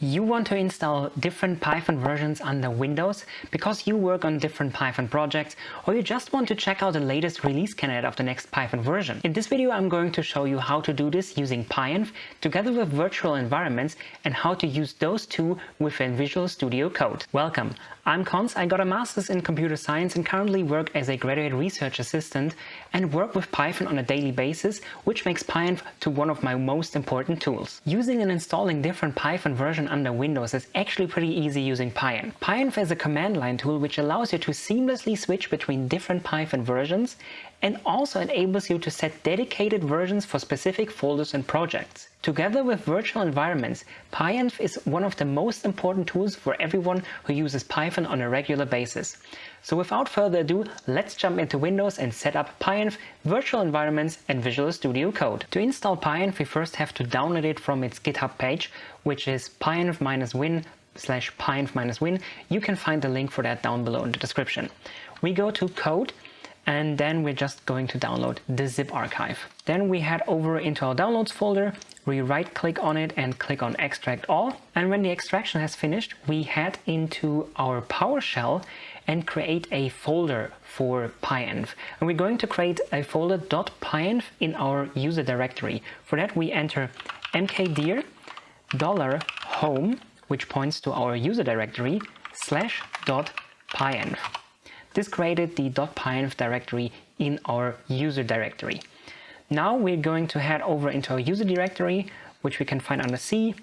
You want to install different Python versions under Windows because you work on different Python projects or you just want to check out the latest release candidate of the next Python version. In this video I'm going to show you how to do this using PyEnv together with virtual environments and how to use those two within Visual Studio Code. Welcome, I'm Cons, I got a master's in computer science and currently work as a graduate research assistant and work with Python on a daily basis which makes PyEnv to one of my most important tools. Using and installing different Python versions under Windows is actually pretty easy using PyEnv. PyEnv is a command line tool which allows you to seamlessly switch between different Python versions and also enables you to set dedicated versions for specific folders and projects. Together with virtual environments, PyEnv is one of the most important tools for everyone who uses Python on a regular basis. So without further ado, let's jump into Windows and set up PyEnv, virtual environments and Visual Studio Code. To install PyEnv, we first have to download it from its GitHub page, which is pyenv-win slash pyenv-win. You can find the link for that down below in the description. We go to code and then we're just going to download the zip archive. Then we head over into our downloads folder, we right click on it and click on extract all. And when the extraction has finished, we head into our PowerShell and create a folder for PyEnv. And we're going to create a folder .pyenv in our user directory. For that we enter mkdir home, which points to our user directory, slash dot pyenv. This created the .pyenv directory in our user directory. Now we're going to head over into our user directory, which we can find under C,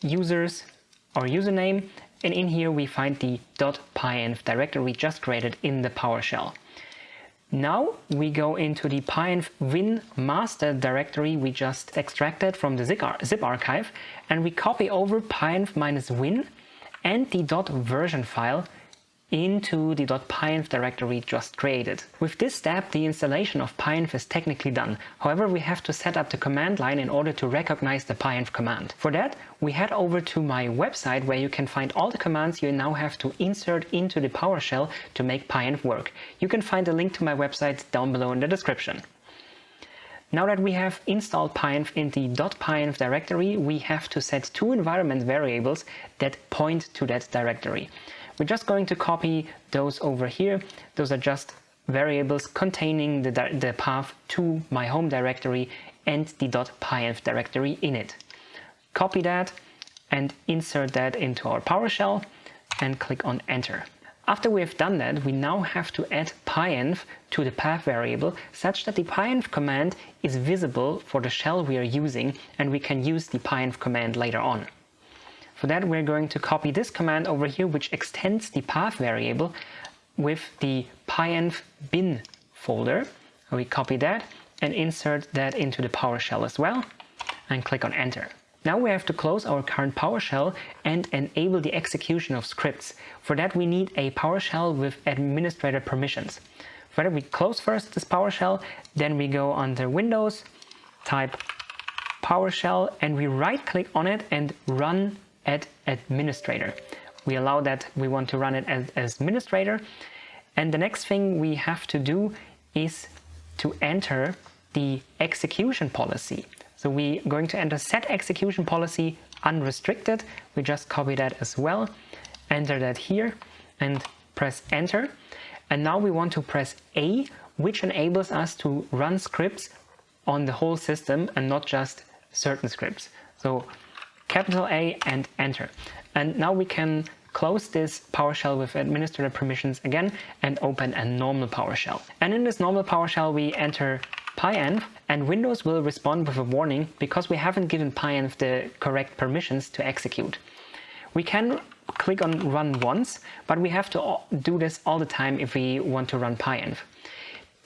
users, our username, and in here we find the .pyenv directory we just created in the PowerShell. Now we go into the pyenv win master directory we just extracted from the zip archive and we copy over pyenv-win and the .version file into the .pyenv directory just created. With this step, the installation of pyenv is technically done. However, we have to set up the command line in order to recognize the pyenv command. For that, we head over to my website where you can find all the commands you now have to insert into the PowerShell to make pyenv work. You can find a link to my website down below in the description. Now that we have installed pyenv in the .pyenv directory, we have to set two environment variables that point to that directory. We're just going to copy those over here. Those are just variables containing the, the path to my home directory and the .pyenv directory in it. Copy that and insert that into our PowerShell and click on enter. After we have done that, we now have to add pyenv to the path variable such that the pyenv command is visible for the shell we are using and we can use the pyenv command later on. For that we're going to copy this command over here which extends the path variable with the pyenv bin folder. We copy that and insert that into the PowerShell as well and click on enter. Now we have to close our current PowerShell and enable the execution of scripts. For that we need a PowerShell with administrator permissions. For that we close first this PowerShell, then we go under Windows, type PowerShell and we right click on it and run add administrator. We allow that we want to run it as, as administrator. And the next thing we have to do is to enter the execution policy. So we're going to enter set execution policy unrestricted. We just copy that as well, enter that here and press enter. And now we want to press A, which enables us to run scripts on the whole system and not just certain scripts. So capital A and enter. And now we can close this PowerShell with administrator permissions again and open a normal PowerShell. And in this normal PowerShell we enter pyenv and Windows will respond with a warning because we haven't given pyenv the correct permissions to execute. We can click on run once, but we have to do this all the time if we want to run pyenv.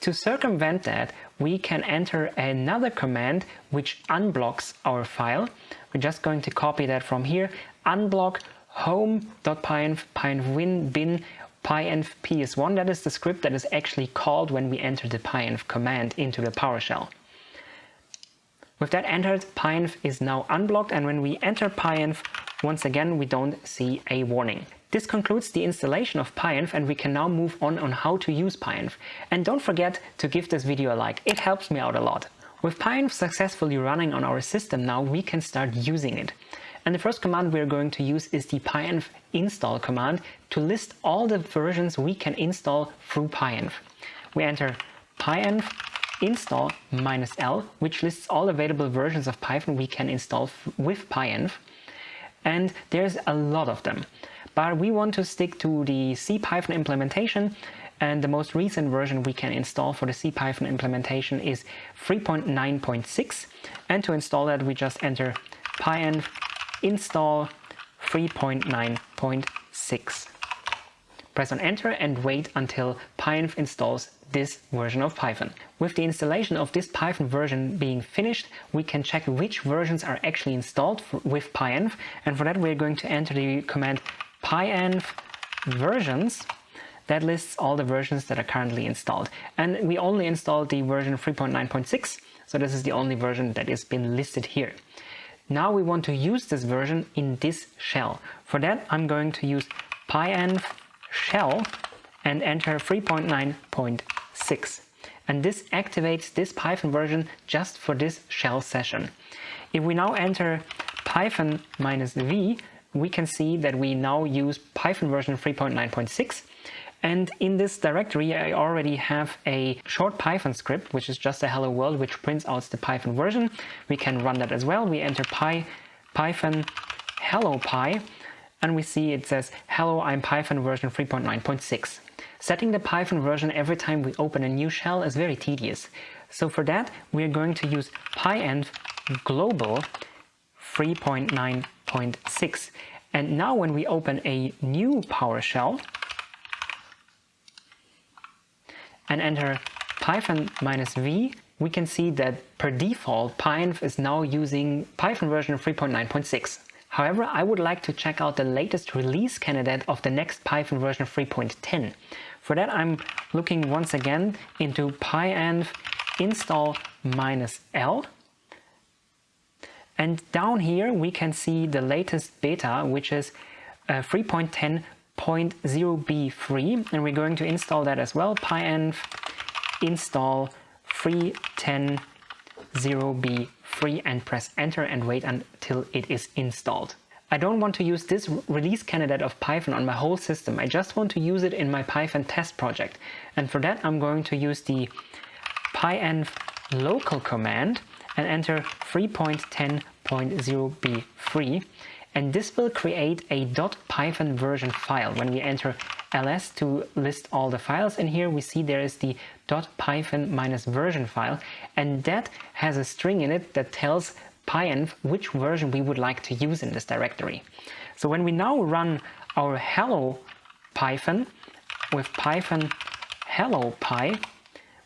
To circumvent that, we can enter another command which unblocks our file. We're just going to copy that from here, unblock home.pyenv pyenv bin pyenv ps1. That is the script that is actually called when we enter the pyenv command into the PowerShell. With that entered, pyenv is now unblocked and when we enter pyenv, once again we don't see a warning. This concludes the installation of pyenv and we can now move on on how to use pyenv. And don't forget to give this video a like, it helps me out a lot. With pyenv successfully running on our system now, we can start using it. And the first command we're going to use is the pyenv install command to list all the versions we can install through pyenv. We enter pyenv install minus L, which lists all available versions of Python we can install with pyenv. And there's a lot of them. But we want to stick to the CPython implementation and the most recent version we can install for the CPython implementation is 3.9.6 and to install that we just enter pyenv install 3.9.6. Press on enter and wait until pyenv installs this version of Python. With the installation of this Python version being finished, we can check which versions are actually installed with pyenv and for that we're going to enter the command pyenv versions that lists all the versions that are currently installed. And we only installed the version 3.9.6, so this is the only version that has been listed here. Now we want to use this version in this shell. For that I'm going to use pyenv shell and enter 3.9.6. And this activates this Python version just for this shell session. If we now enter python minus v, we can see that we now use Python version 3.9.6 and in this directory, I already have a short Python script, which is just a hello world, which prints out the Python version. We can run that as well. We enter py, python hello py, and we see it says, hello, I'm Python version 3.9.6. Setting the Python version every time we open a new shell is very tedious. So for that, we're going to use pyenv global 3.9.6. And now when we open a new PowerShell, and enter python minus v, we can see that per default pyenv is now using Python version 3.9.6. However, I would like to check out the latest release candidate of the next Python version 3.10. For that I'm looking once again into pyenv install minus L and down here we can see the latest beta which is uh, 3.10 0.0b3 and we're going to install that as well. Pyenv install 3.10.0b3 and press enter and wait until it is installed. I don't want to use this release candidate of Python on my whole system, I just want to use it in my Python test project. And for that I'm going to use the pyenv local command and enter 3.10.0b3 and this will create a .python version file. When we enter ls to list all the files in here we see there is the .python minus version file. And that has a string in it that tells pyenv which version we would like to use in this directory. So when we now run our hello python with python hello py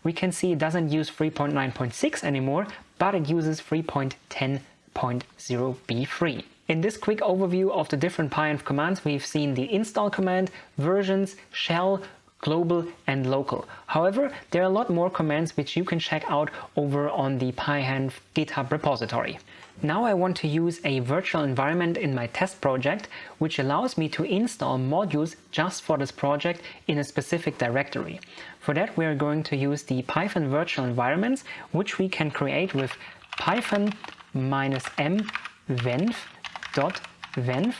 we can see it doesn't use 3.9.6 anymore but it uses 3.10.0b3. In this quick overview of the different pyenv commands, we've seen the install command, versions, shell, global and local. However, there are a lot more commands which you can check out over on the pyenv GitHub repository. Now I want to use a virtual environment in my test project, which allows me to install modules just for this project in a specific directory. For that we are going to use the Python virtual environments, which we can create with python minus m venv dot .venv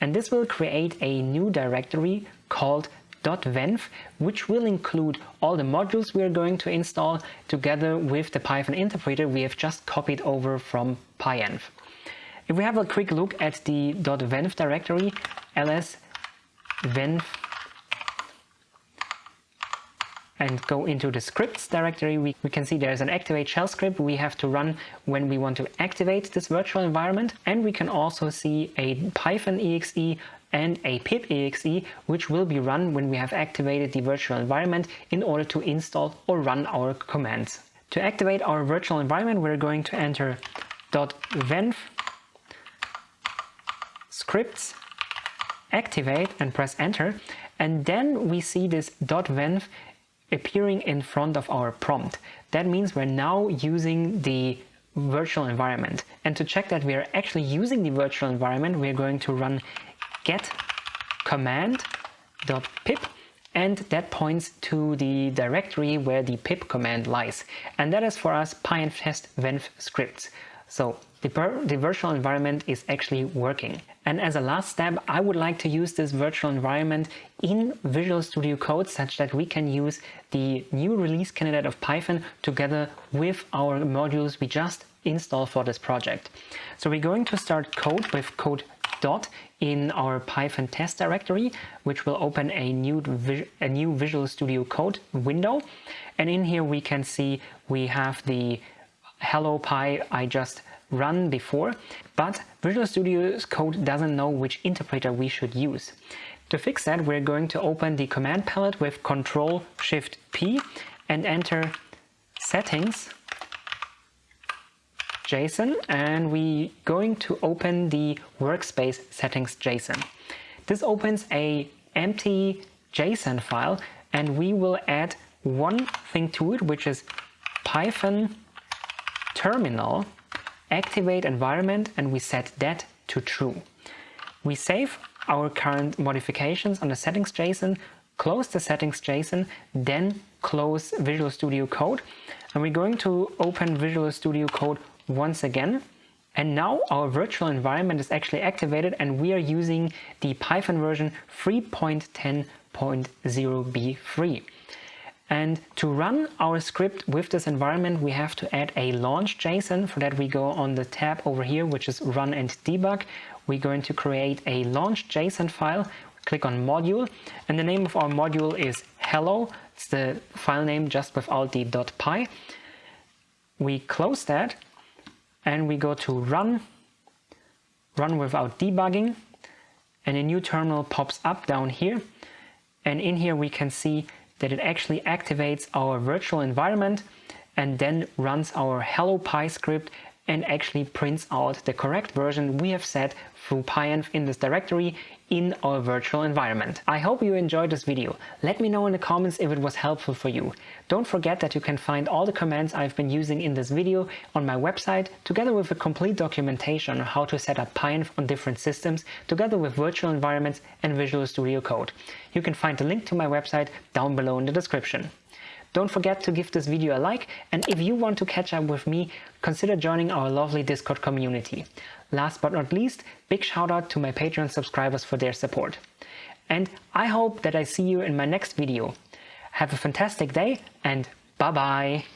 and this will create a new directory called .venv which will include all the modules we are going to install together with the Python interpreter we have just copied over from pyenv. If we have a quick look at the .venv directory, ls venv and go into the scripts directory, we, we can see there's an activate shell script we have to run when we want to activate this virtual environment. And we can also see a Python exe and a pip exe, which will be run when we have activated the virtual environment in order to install or run our commands. To activate our virtual environment, we're going to enter .venv scripts activate and press enter and then we see this .venv appearing in front of our prompt. That means we're now using the virtual environment. And to check that we are actually using the virtual environment, we're going to run get command.pip and that points to the directory where the pip command lies. And that is for us pyenv test venv scripts. So the, the virtual environment is actually working. And as a last step, I would like to use this virtual environment in Visual Studio Code such that we can use the new release candidate of Python together with our modules we just installed for this project. So we're going to start code with code dot in our Python test directory, which will open a new, a new Visual Studio Code window. And in here we can see we have the hello py I just run before, but Visual Studio Code doesn't know which interpreter we should use. To fix that, we're going to open the command palette with Control Shift P and enter settings JSON and we're going to open the workspace settings JSON. This opens a empty JSON file and we will add one thing to it which is Python terminal activate environment and we set that to true. We save our current modifications on the settings JSON, close the settings JSON, then close Visual Studio Code and we're going to open Visual Studio Code once again and now our virtual environment is actually activated and we are using the Python version 3.10.0b3. And to run our script with this environment, we have to add a launch JSON. For that, we go on the tab over here, which is run and debug. We're going to create a launch JSON file. Click on module and the name of our module is hello. It's the file name just without the .py. We close that and we go to run, run without debugging and a new terminal pops up down here. And in here we can see that it actually activates our virtual environment and then runs our hello py script and actually prints out the correct version we have set through pyenv in this directory in our virtual environment. I hope you enjoyed this video. Let me know in the comments if it was helpful for you. Don't forget that you can find all the commands I've been using in this video on my website together with a complete documentation on how to set up pyenv on different systems together with virtual environments and Visual Studio Code. You can find the link to my website down below in the description. Don't forget to give this video a like and if you want to catch up with me, consider joining our lovely Discord community. Last but not least, big shout out to my Patreon subscribers for their support. And I hope that I see you in my next video. Have a fantastic day and bye bye!